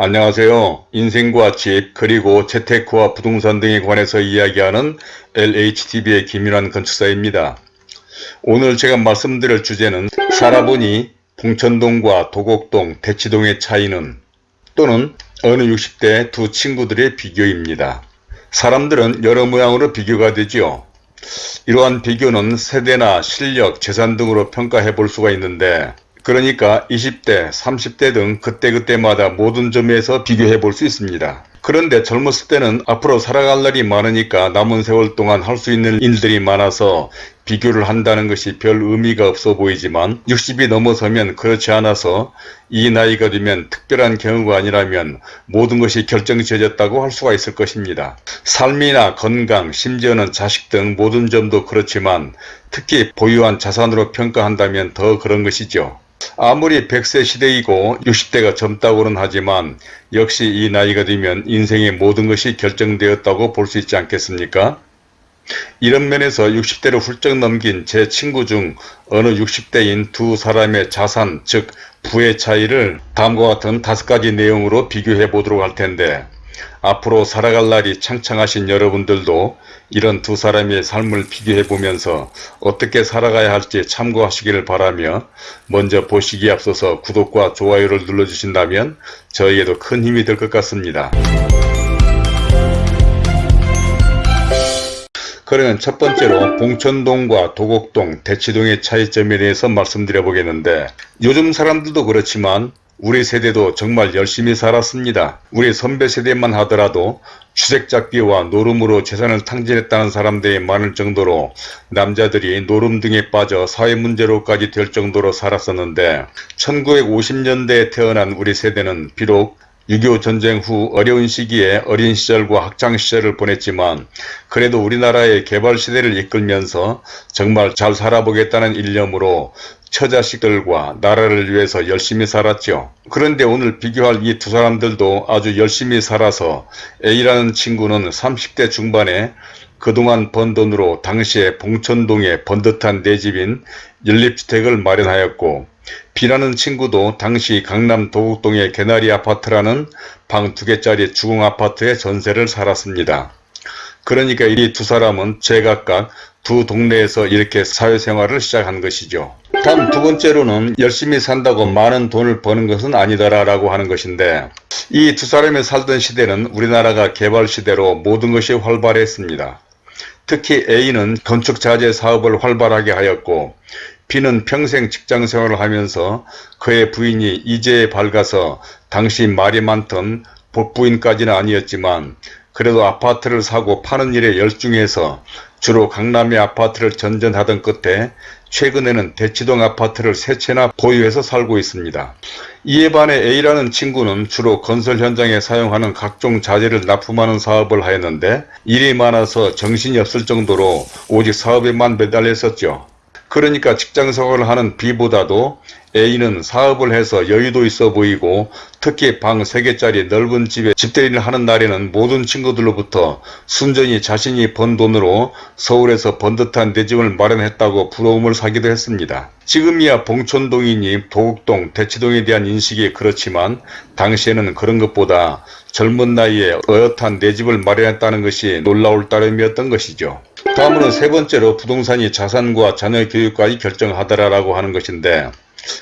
안녕하세요. 인생과 집 그리고 재테크와 부동산 등에 관해서 이야기하는 LHTV의 김윤환 건축사입니다. 오늘 제가 말씀드릴 주제는 살아보니 봉천동과 도곡동, 대치동의 차이는 또는 어느 60대 두 친구들의 비교입니다. 사람들은 여러 모양으로 비교가 되지요. 이러한 비교는 세대나 실력, 재산 등으로 평가해 볼 수가 있는데 그러니까 20대, 30대 등 그때그때마다 모든 점에서 비교해 볼 수 있습니다. 그런데 젊었을 때는 앞으로 살아갈 날이 많으니까 남은 세월 동안 할 수 있는 일들이 많아서 비교를 한다는 것이 별 의미가 없어 보이지만 60이 넘어서면 그렇지 않아서 이 나이가 되면 특별한 경우가 아니라면 모든 것이 결정지어졌다고 할 수가 있을 것입니다. 삶이나 건강, 심지어는 자식 등 모든 점도 그렇지만 특히 보유한 자산으로 평가한다면 더 그런 것이죠. 아무리 100세 시대이고 60대가 젊다고는 하지만 역시 이 나이가 되면 인생의 모든 것이 결정되었다고 볼 수 있지 않겠습니까? 이런 면에서 60대를 훌쩍 넘긴 제 친구 중 어느 60대인 두 사람의 자산 즉 부의 차이를 다음과 같은 다섯 가지 내용으로 비교해 보도록 할 텐데 앞으로 살아갈 날이 창창하신 여러분들도 이런 두 사람의 삶을 비교해 보면서 어떻게 살아가야 할지 참고하시기를 바라며 먼저 보시기에 앞서서 구독과 좋아요를 눌러주신다면 저에게도 큰 힘이 될 것 같습니다. 그러면 첫 번째로 봉천동과 도곡동, 대치동의 차이점에 대해서 말씀드려 보겠는데 요즘 사람들도 그렇지만 우리 세대도 정말 열심히 살았습니다. 우리 선배 세대만 하더라도 주색잡기와 노름으로 재산을 탕진했다는 사람들이 많을 정도로 남자들이 노름 등에 빠져 사회 문제로까지 될 정도로 살았었는데 1950년대에 태어난 우리 세대는 비록 6.25 전쟁 후 어려운 시기에 어린 시절과 학창시절을 보냈지만 그래도 우리나라의 개발시대를 이끌면서 정말 잘 살아보겠다는 일념으로 처자식들과 나라를 위해서 열심히 살았죠. 그런데 오늘 비교할 이 두 사람들도 아주 열심히 살아서 A라는 친구는 30대 중반에 그동안 번 돈으로 당시에 봉천동에 번듯한 내 집인 연립주택을 마련하였고 B라는 친구도 당시 강남 도곡동의 개나리 아파트라는 방 두 개짜리 주공 아파트에 전세를 살았습니다. 그러니까 이 두 사람은 제각각 두 동네에서 이렇게 사회생활을 시작한 것이죠. 다음 두 번째로는 열심히 산다고 많은 돈을 버는 것은 아니다라고 하는 것인데 이 두 사람이 살던 시대는 우리나라가 개발시대로 모든 것이 활발했습니다. 특히 A는 건축자재 사업을 활발하게 하였고 B는 평생 직장생활을 하면서 그의 부인이 이제에 밝아서 당시 말이 많던 복부인까지는 아니었지만 그래도 아파트를 사고 파는 일에 열중해서 주로 강남의 아파트를 전전하던 끝에 최근에는 대치동 아파트를 세 채나 보유해서 살고 있습니다. 이에 반해 A라는 친구는 주로 건설 현장에 사용하는 각종 자재를 납품하는 사업을 하였는데 일이 많아서 정신이 없을 정도로 오직 사업에만 매달렸었죠. 그러니까 직장생활을 하는 B보다도 A는 사업을 해서 여유도 있어 보이고 특히 방 3개짜리 넓은 집에 집대리를 하는 날에는 모든 친구들로부터 순전히 자신이 번 돈으로 서울에서 번듯한 내 집을 마련했다고 부러움을 사기도 했습니다. 지금이야 봉천동이니 도곡동, 대치동에 대한 인식이 그렇지만 당시에는 그런 것보다 젊은 나이에 어엿한 내 집을 마련했다는 것이 놀라울 따름이었던 것이죠. 다음으로 세 번째로 부동산이 자산과 자녀 교육까지 결정하더라라고 하는 것인데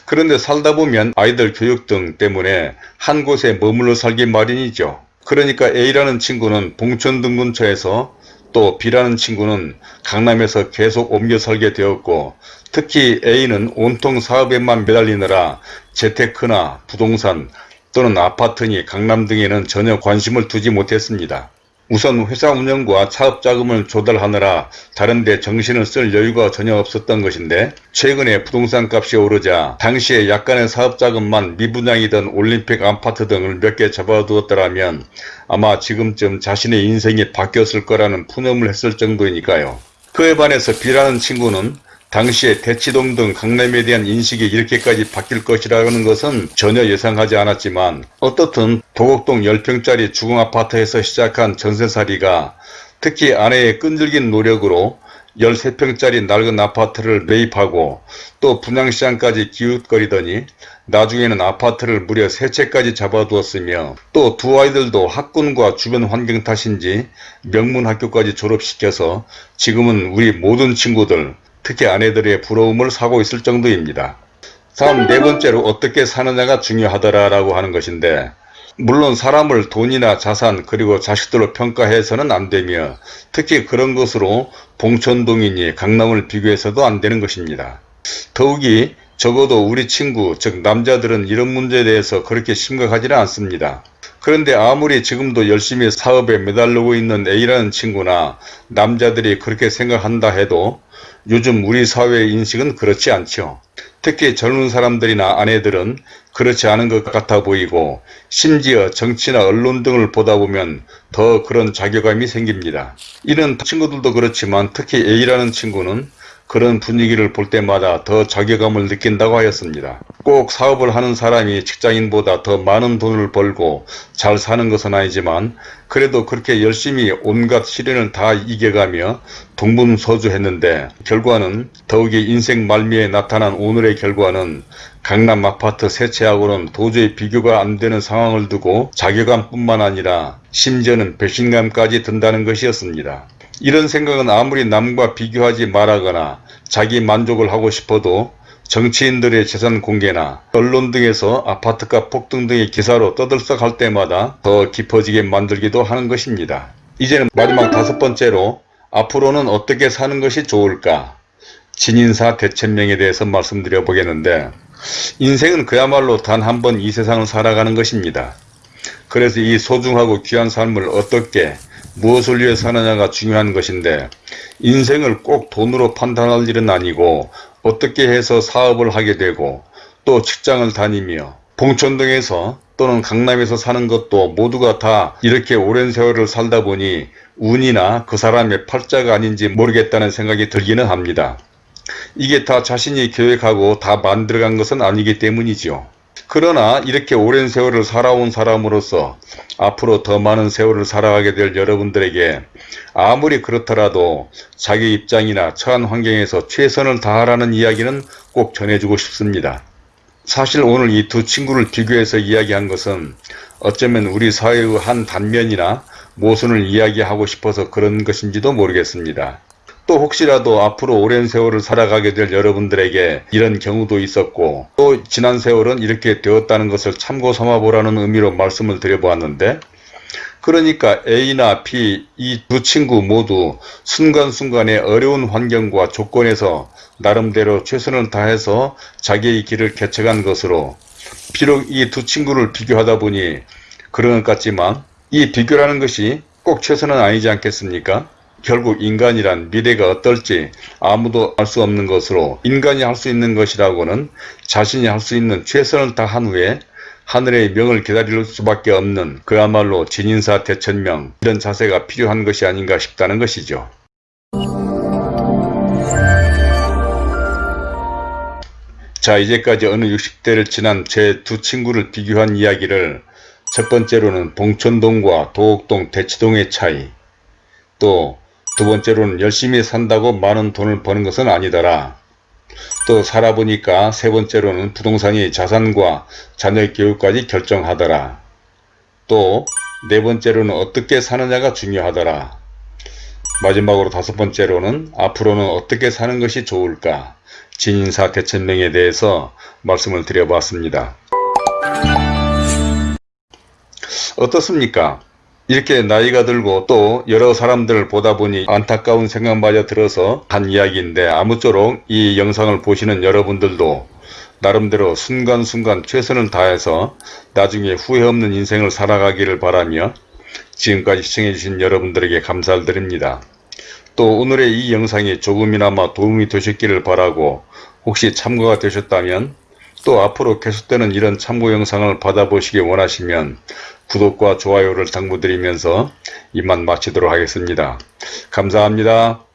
그런데 살다 보면 아이들 교육 등 때문에 한 곳에 머물러 살기 마련이죠. 그러니까 A라는 친구는 봉천등 근처에서 또 B라는 친구는 강남에서 계속 옮겨 살게 되었고 특히 A는 온통 사업에만 매달리느라 재테크나 부동산 또는 아파트니 강남 등에는 전혀 관심을 두지 못했습니다. 우선 회사 운영과 차업자금을 조달하느라 다른데 정신을 쓸 여유가 전혀 없었던 것인데 최근에 부동산 값이 오르자 당시에 약간의 사업 자금만 미분양이던 올림픽 아파트 등을 몇 개 잡아두었더라면 아마 지금쯤 자신의 인생이 바뀌었을 거라는 푸념을 했을 정도이니까요. 그에 반해서 B라는 친구는 당시에 대치동 등 강남에 대한 인식이 이렇게까지 바뀔 것이라는 것은 전혀 예상하지 않았지만 어떻든 도곡동 10평짜리 주공아파트에서 시작한 전세살이가 특히 아내의 끈질긴 노력으로 13평짜리 낡은 아파트를 매입하고 또 분양시장까지 기웃거리더니 나중에는 아파트를 무려 세 채까지 잡아두었으며 또 두 아이들도 학군과 주변 환경 탓인지 명문 학교까지 졸업시켜서 지금은 우리 모든 친구들 특히 아내들의 부러움을 사고 있을 정도입니다. 다음 네 번째로 어떻게 사느냐가 중요하더라 라고 하는 것인데 물론 사람을 돈이나 자산 그리고 자식들로 평가해서는 안되며 특히 그런 것으로 봉천동이니 강남을 비교해서도 안되는 것입니다. 더욱이 적어도 우리 친구 즉 남자들은 이런 문제에 대해서 그렇게 심각하지는 않습니다. 그런데 아무리 지금도 열심히 사업에 매달리고 있는 A라는 친구나 남자들이 그렇게 생각한다 해도 요즘 우리 사회의 인식은 그렇지 않죠. 특히 젊은 사람들이나 아내들은 그렇지 않은 것 같아 보이고 심지어 정치나 언론 등을 보다 보면 더 그런 자괴감이 생깁니다. 이런 친구들도 그렇지만 특히 A라는 친구는 그런 분위기를 볼 때마다 더 자괴감을 느낀다고 하였습니다. 꼭 사업을 하는 사람이 직장인보다 더 많은 돈을 벌고 잘 사는 것은 아니지만 그래도 그렇게 열심히 온갖 시련을 다 이겨가며 동분서주했는데 결과는 더욱이 인생 말미에 나타난 오늘의 결과는 강남 아파트 세 채하고는 도저히 비교가 안 되는 상황을 두고 자괴감뿐만 아니라 심지어는 배신감까지 든다는 것이었습니다. 이런 생각은 아무리 남과 비교하지 말하거나 자기 만족을 하고 싶어도 정치인들의 재산 공개나 언론 등에서 아파트값 폭등 등의 기사로 떠들썩할 때마다 더 깊어지게 만들기도 하는 것입니다. 이제는 마지막 다섯 번째로 앞으로는 어떻게 사는 것이 좋을까? 진인사 대천명에 대해서 말씀드려 보겠는데 인생은 그야말로 단 한 번 이 세상을 살아가는 것입니다. 그래서 이 소중하고 귀한 삶을 어떻게 무엇을 위해 사느냐가 중요한 것인데 인생을 꼭 돈으로 판단할 일은 아니고 어떻게 해서 사업을 하게 되고 또 직장을 다니며 봉천동에서 또는 강남에서 사는 것도 모두가 다 이렇게 오랜 세월을 살다 보니 운이나 그 사람의 팔자가 아닌지 모르겠다는 생각이 들기는 합니다. 이게 다 자신이 계획하고 다 만들어간 것은 아니기 때문이죠. 그러나 이렇게 오랜 세월을 살아온 사람으로서 앞으로 더 많은 세월을 살아가게 될 여러분들에게 아무리 그렇더라도 자기 입장이나 처한 환경에서 최선을 다하라는 이야기는 꼭 전해주고 싶습니다. 사실 오늘 이 두 친구를 비교해서 이야기한 것은 어쩌면 우리 사회의 한 단면이나 모순을 이야기하고 싶어서 그런 것인지도 모르겠습니다. 또 혹시라도 앞으로 오랜 세월을 살아가게 될 여러분들에게 이런 경우도 있었고 또 지난 세월은 이렇게 되었다는 것을 참고 삼아보라는 의미로 말씀을 드려보았는데 그러니까 A나 B 이 두 친구 모두 순간순간의 어려운 환경과 조건에서 나름대로 최선을 다해서 자기의 길을 개척한 것으로 비록 이 두 친구를 비교하다 보니 그런 것 같지만 이 비교라는 것이 꼭 최선은 아니지 않겠습니까? 결국 인간이란 미래가 어떨지 아무도 알 수 없는 것으로 인간이 할 수 있는 것이라고는 자신이 할 수 있는 최선을 다한 후에 하늘의 명을 기다릴 수밖에 없는 그야말로 진인사 대천명 이런 자세가 필요한 것이 아닌가 싶다는 것이죠. 자 이제까지 어느 60대를 지난 제 두 친구를 비교한 이야기를 첫 번째로는 봉천동과 도곡동 대치동의 차이 또 두 번째로는 열심히 산다고 많은 돈을 버는 것은 아니더라. 또 살아보니까 세 번째로는 부동산이 자산과 자녀 교육까지 결정하더라. 또 네 번째로는 어떻게 사느냐가 중요하더라. 마지막으로 다섯 번째로는 앞으로는 어떻게 사는 것이 좋을까 진인사 대천명에 대해서 말씀을 드려봤습니다. 어떻습니까? 이렇게 나이가 들고 또 여러 사람들을 보다 보니 안타까운 생각마저 들어서 한 이야기인데 아무쪼록 이 영상을 보시는 여러분들도 나름대로 순간순간 최선을 다해서 나중에 후회 없는 인생을 살아가기를 바라며 지금까지 시청해주신 여러분들에게 감사를 드립니다. 또 오늘의 이 영상이 조금이나마 도움이 되셨기를 바라고 혹시 참고가 되셨다면 또 앞으로 계속되는 이런 참고 영상을 받아보시기 원하시면 구독과 좋아요를 당부드리면서 이만 마치도록 하겠습니다. 감사합니다.